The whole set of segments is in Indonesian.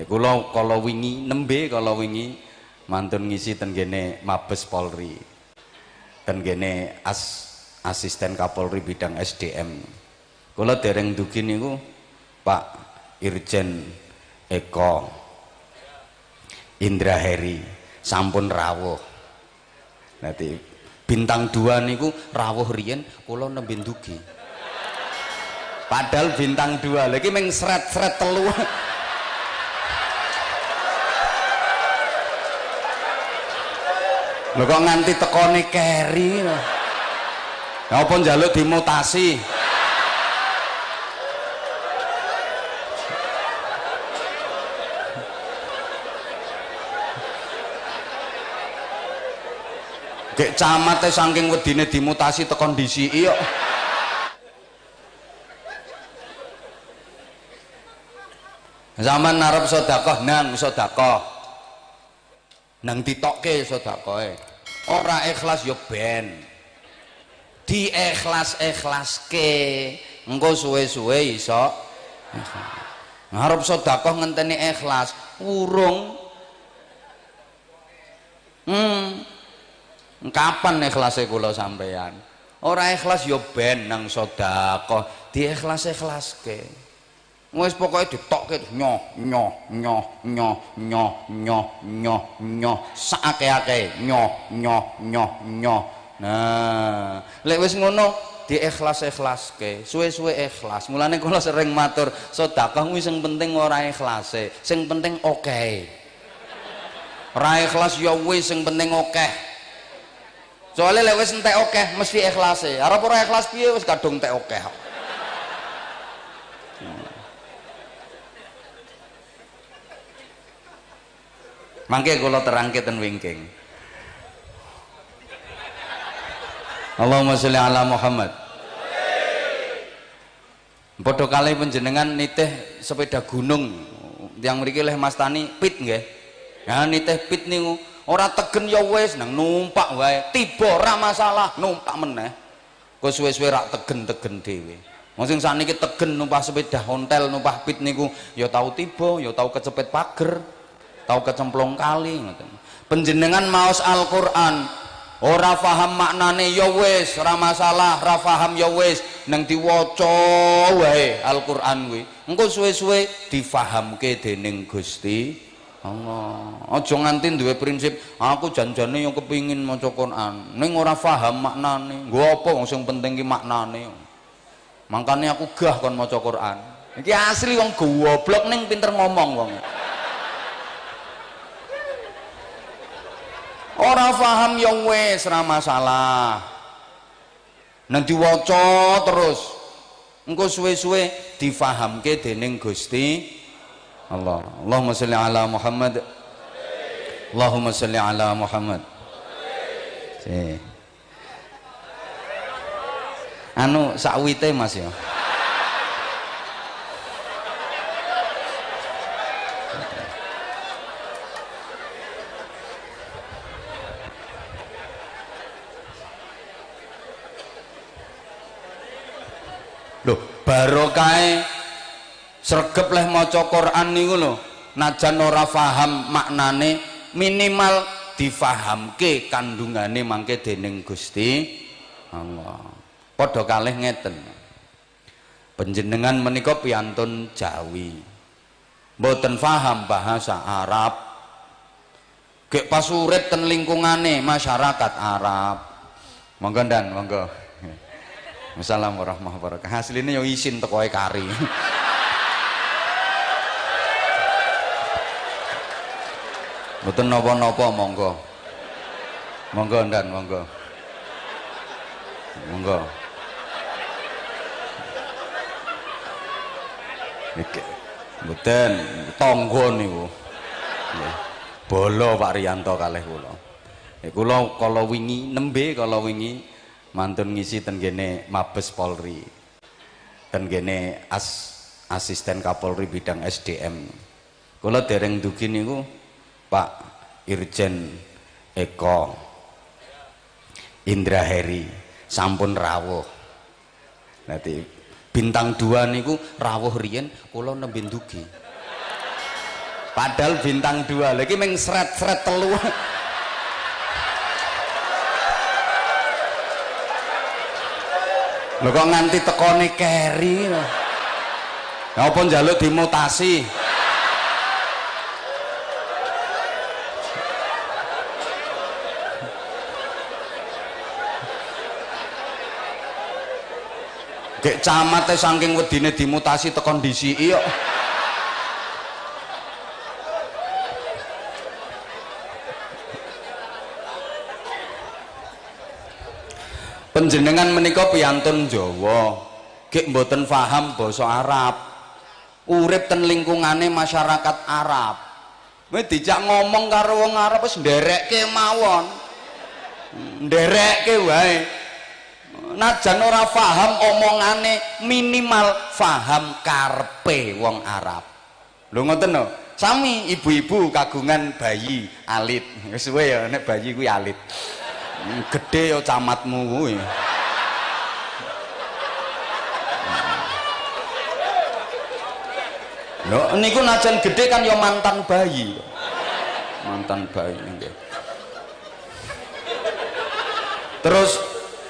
Ya kula kala wingi nembe kala wingi mantun ngisi ten kene Mabes Polri. Ten kene as asisten Kapolri bidang SDM. Kula dereng dugi niku Pak Irjen Eko Indra Heri sampun rawuh. Nanti bintang dua niku rawuh riyen kula nembe dugi. Padahal bintang dua lagi meng seret-seret. Lho kok nganti tekone keri. Ya apa njaluk dimutasi? Dek camat saking wedine dimutasi tekon disiki kok. Zaman narep sedekah nang sedekah. Nang ditokke sedekahe. Ora ikhlas ya ben. Diikhlas-ikhlaske. Engko suwe-suwe iso ngarep sedekah ngenteni ikhlas, urung. Hmm. Kapan ikhlase kula sampeyan? Ora ikhlas ya ben nang sedekah, diikhlas-ikhlaske wis pokoke ditokke nyoh nyoh nyoh nyoh nyoh nyoh nyoh nyoh. Sakake-ake nyoh nyoh nyoh nyoh. Nah lek wis ngono diikhlas-ikhlaske. Suwe-suwe ikhlas. Mulane kula sering matur sedekah kuwi sing penting ora ikhlase sing penting oke okay. ora ikhlas ya wis sing penting okay. soalnya lek wis entek okay, mesti ikhlase. Arep ora ikhlas piye wis kadung entek oke Mangke kula terangke ten wingking. Allahumma sholli ala Muhammad. Padha kali panjenengan nitih sepeda gunung yang mriki leh Mas Tani pit nggih. Ya nitih pit niku ora tegen ya wis nang numpak wae. Tiba ora masalah, numpak meneh. Kok suwe-suwe rak tegen-tegen dhewe. Wong sing sakniki tegen numpak sepeda ontel, numpak pit niku ya tau tiba, ya tau kecepet pager tahu kecemplung kali penjenengan maos Al-Quran ora faham maknane ya wis ora masalah ora faham ya wis. Nang diwaca wae Al-Quran kuwi. Engko suwe-suwe difahamke dening Gusti Allah. Aja nganti duwe prinsip aku janjane yang kepingin maca Quran. Ning ora faham maknane nggo apa wong sing penting ki maknane? Makanya aku gah kon maca Quran. Iki asli wong goblok ning pinter ngomong wong ora paham yang wes ora masalah. Nang diwaca terus. Engko suwe-suwe difahamke dening Gusti Allah. Allahumma sholli ala Muhammad. Allahumma sholli ala Muhammad. Si. anu sakwite Mas ya Loh, barokahe sregep leh maca Quran niku lho, najan ora paham maknane minimal difahamke kandungane mangke dening Gusti Allah. Padha kalih ngeten. Panjenengan menika piantun Jawi. Mboten paham bahasa Arab. Gek pas urip ten lingkungane masyarakat Arab. Monggo dan monggo. Assalamualaikum warahmatullahi wabarakatuh. Hasilnya yo isin teko kari. Mboten napa-napa monggo. Monggo ndan monggo. Monggo. Iki mboten tangga niku. Bolo Pak Riyanto kalih kula. Kula kala wingi nembe kala wingi mantun ngisi ten gene Mabes Polri ten gene as asisten Kapolri bidang SDM kula dereng dugi niku Pak Irjen Eko Indra Heri. Sampun rawuh. Nanti bintang dua niku rawuh riyen kula nembe dugi. Padahal bintang dua lagi meng seret-seret telu lo kok nganti tekone keri apa njaluk dimutasi Gek camate saking wedine dimutasi tekon kok. Penjenengan menika piyantun Jawa, gek mboten paham basa Arab. Urip ten lingkungane masyarakat Arab. Kowe dijak ngomong karo wong Arab wis nderekke mawon. Nderekke wae najan ora paham omongane minimal paham karpe wong Arab lho ngoten no sami ibu-ibu kagungan bayi alit suwe ya nek bayi kuwi alit gede ya camatmu kuwi lho niku najan gede kan ya mantan bayi. Mantan bayi nggih. Terus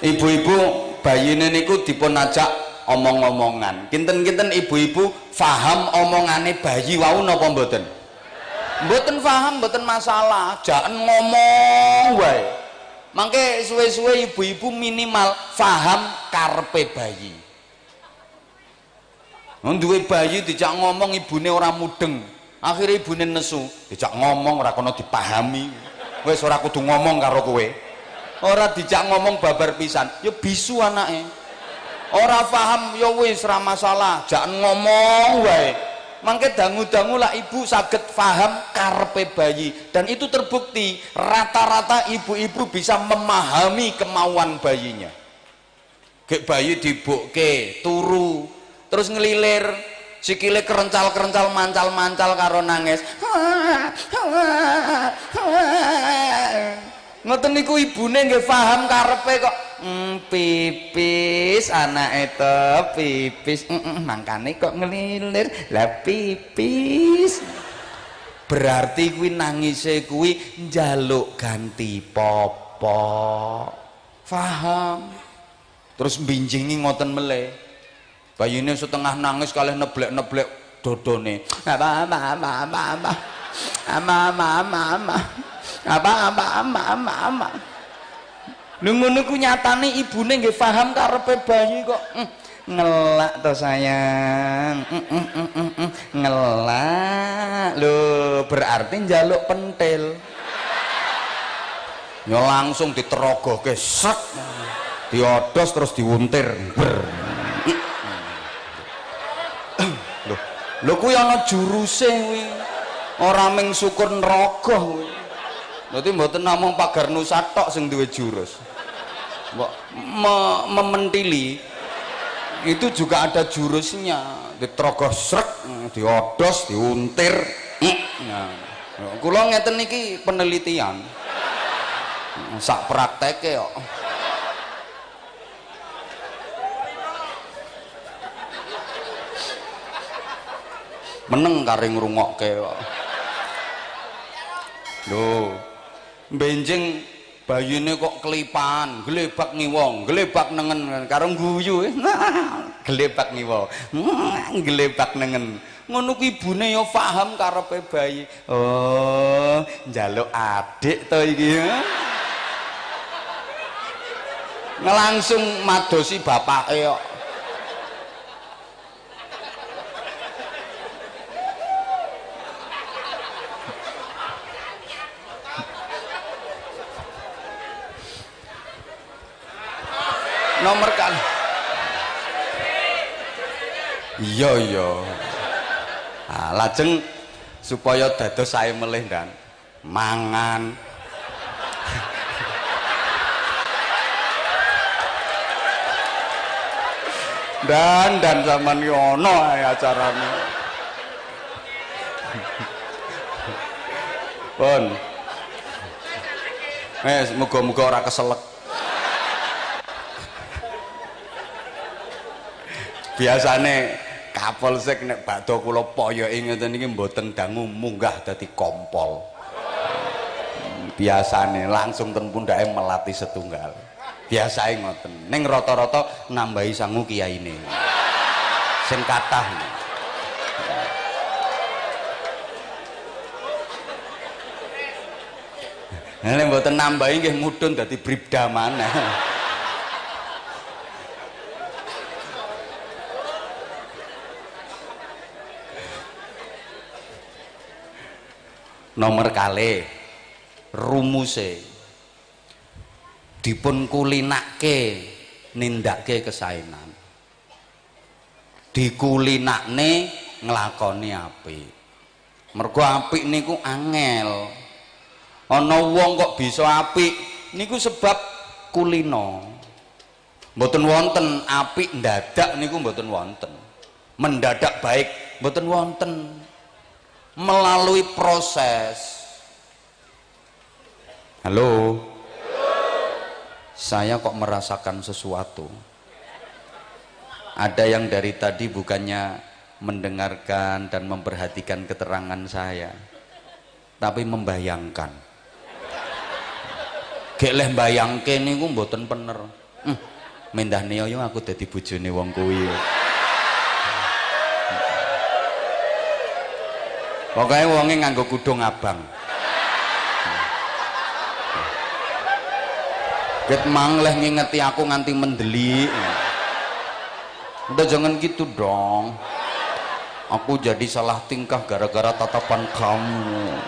ibu-ibu bayine niku dipun ajak omong-omongan. Kinten-kinten ibu-ibu faham omongane bayi wau napa mboten? Mboten faham mboten masalah. Jangan ngomong wae mangke suwe-suwe ibu-ibu minimal faham karpe bayi. Duwe bayi dijak ngomong ibune ora mudeng. Akhirnya ibune nesu dijak ngomong ora kono dipahami. Wis ora kudu ngomong karo kowe. Ora dijak ngomong babar pisan. Ya bisu anake. Ora paham ya wis ora masalah. Jangan ngomong wae mangke dangu-dangu lah ibu saged paham karpe bayi. Dan itu terbukti rata-rata ibu-ibu bisa memahami kemauan bayinya. Gek bayi dibukke turu terus ngelilir sikile kerencal-kerencal mancal-mancal karo nangis. Ngoten niku ibune nggih paham karepe kok mm, pipis anak itu pipis. Mm -mm, kok ngelilir. Lah pipis. Berarti kuwi nangise kuwi njaluk ganti popo paham terus binjingi ngoten meleh. Bayine setengah nangis kalih neblek-neblek dodone. Apa apa apa apa apa? Apa apa apa apa? Apa apa lu ngono ku nyatane ibune nggih paham karepe bayi kok. Mm, ngelak to sayang. Mm, mm, ngelak. Lho berarti njaluk pentil. Ya langsung diterogohke sek. Diodos terus diwuntir. Ber lho lho kuwi ana juruse kuwi. Ora ming syukur neraka kuwi. Berarti mboten namung pagar nusa tok sing duwe jurus. Me mementili itu juga ada jurusnya. Ditrogoh srek, diodos, diuntir. Nah, kula ngeten niki penelitian. Sak prakteke kok. Meneng kare ngrungokke kok. Lho benjing bayine kok kelipan gelebak ngiwong gelebak nengen karo guyu gelebak ngiwo gelebak nengen. Ngono ku ibune ya paham karepe bayi. Oh njaluk adik to iki. Ngelangsung madosi bapake kok nomor kali iya iya. Nah, lajeng supaya dados saya melih dan mangan. Dan dan zaman yono ya acaranya pun. Eh muga-muga ora keselek biasane Kapolsek nek badha kula poyoke ngeten iki mboten dangu munggah dadi kompol. Biasane langsung ten pundake melati setunggal. Biasae ngoten. Ning rata-rata nambahi sangu kiyaine. Sing kathah. Nek mboten nambahi nggih mudhun dadi bribda maneh. Nomor kali. Rumuse dipun kulinake nindake kesaenan dikulinakne nglakoni apik mergo apik niku angel. Ana wong kok bisa apik niku sebab kulino. Mboten wonten apik ndadak niku mboten wonten. Mendadak baik mboten wonten melalui proses. Halo? Saya kok merasakan sesuatu. Ada yang dari tadi bukannya mendengarkan dan memperhatikan keterangan saya tapi membayangkan. Gek leh bayangke niku mboten bener hmm, mendah aku dadi bojone wong kuwi pokoknya wonge nganggo kudung abang Ket mangleh ngingeti aku nganti mendeli. Udah jangan gitu dong. Aku jadi salah tingkah gara-gara tatapan kamu.